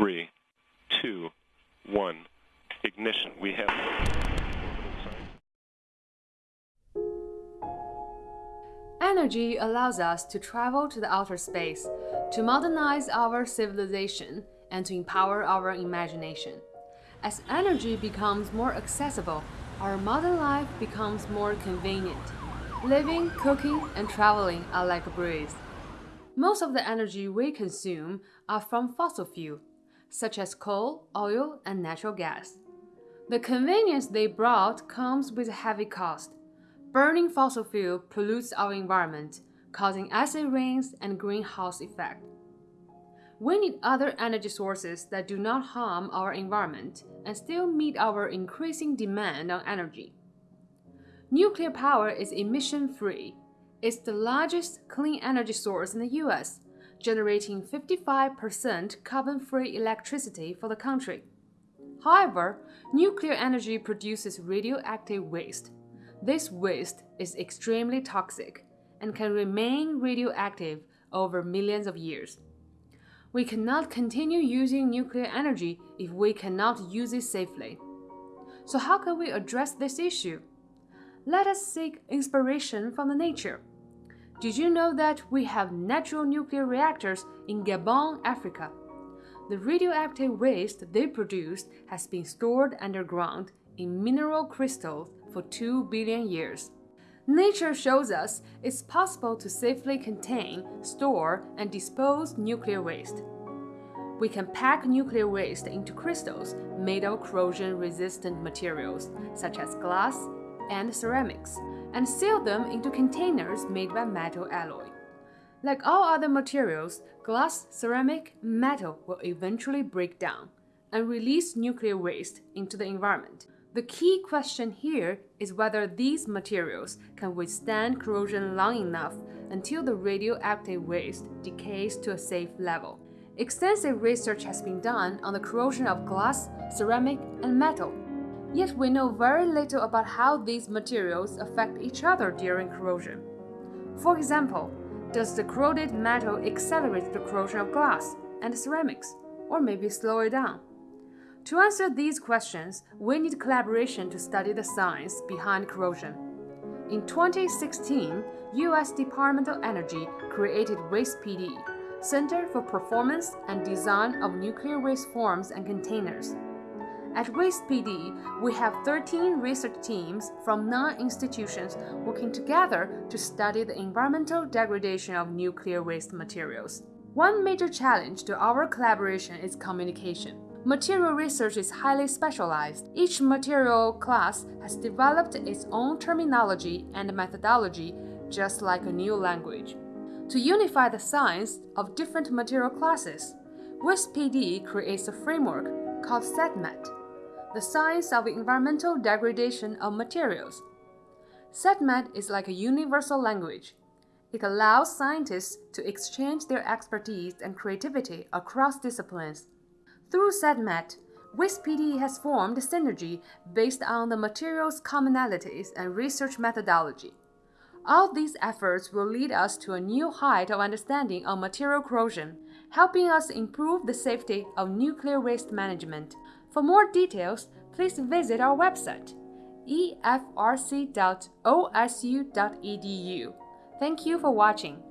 three, two, one. Ignition. We have. Energy allows us to travel to the outer space, to modernize our civilization, and to empower our imagination. As energy becomes more accessible, our modern life becomes more convenient. Living, cooking, and traveling are like a breeze. Most of the energy we consume are from fossil fuel, such as coal, oil, and natural gas. The convenience they brought comes with a heavy cost. Burning fossil fuel pollutes our environment, causing acid rains and greenhouse effect. We need other energy sources that do not harm our environment and still meet our increasing demand on energy. Nuclear power is emission-free it's the largest clean energy source in the US, generating 55% carbon-free electricity for the country. However, nuclear energy produces radioactive waste. This waste is extremely toxic and can remain radioactive over millions of years. We cannot continue using nuclear energy if we cannot use it safely. So how can we address this issue? Let us seek inspiration from the nature. Did you know that we have natural nuclear reactors in Gabon, Africa? The radioactive waste they produced has been stored underground in mineral crystals for 2 billion years. Nature shows us it's possible to safely contain, store, and dispose nuclear waste. We can pack nuclear waste into crystals made of corrosion-resistant materials, such as glass and ceramics, and seal them into containers made by metal alloy. Like all other materials, glass, ceramic, metal will eventually break down and release nuclear waste into the environment. The key question here is whether these materials can withstand corrosion long enough until the radioactive waste decays to a safe level. Extensive research has been done on the corrosion of glass, ceramic, and metal, Yet we know very little about how these materials affect each other during corrosion. For example, does the corroded metal accelerate the corrosion of glass and ceramics, or maybe slow it down? To answer these questions, we need collaboration to study the science behind corrosion. In 2016, U.S. Department of Energy created WastePD, Center for Performance and Design of Nuclear Waste Forms and Containers. At WastePD, we have 13 research teams from nine institutions working together to study the environmental degradation of nuclear waste materials. One major challenge to our collaboration is communication. Material research is highly specialized. Each material class has developed its own terminology and methodology, just like a new language. To unify the science of different material classes, WastePD creates a framework called SETMAT the science of environmental degradation of materials. SETMAT is like a universal language. It allows scientists to exchange their expertise and creativity across disciplines. Through SETMAT, WastePD has formed a synergy based on the materials commonalities and research methodology. All these efforts will lead us to a new height of understanding of material corrosion, helping us improve the safety of nuclear waste management. For more details, please visit our website efrc.osu.edu. Thank you for watching.